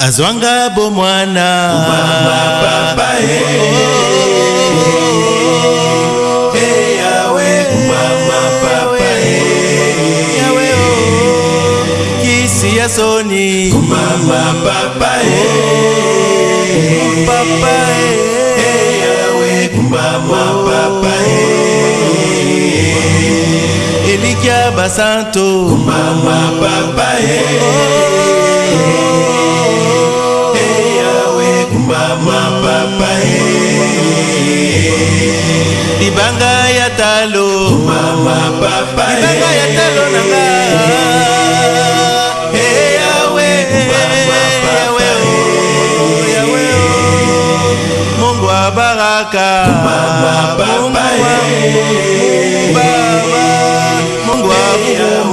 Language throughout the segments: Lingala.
azwanga bomwana baba ye ya soni mama papa e papa e yawe mama papa e elikia basanto mama papa e oh, oh, oh. mapapa libanga eh. ya talo libanga ya eh. talo na nga eh, yawe yawe oh, yawe oh. mungu wa baraka mungu wa baba mungu wa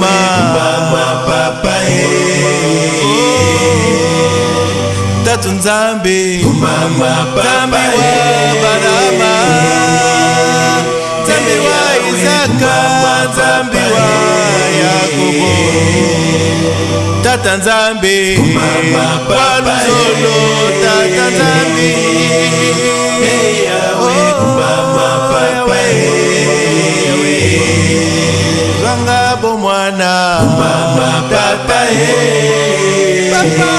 mama papa batu nzambe nzambe wa barama nzambe wa izaka nzambe wa yakobo tata nzambe wa luzolo tata nzambe zvanga oh, oh, oh, bomwana papa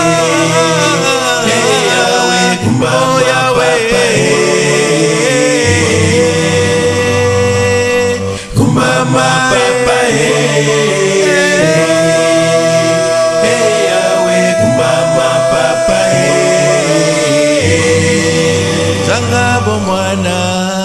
mama papa eyawe eh, eh, eh, kumama papa e tanga bomwana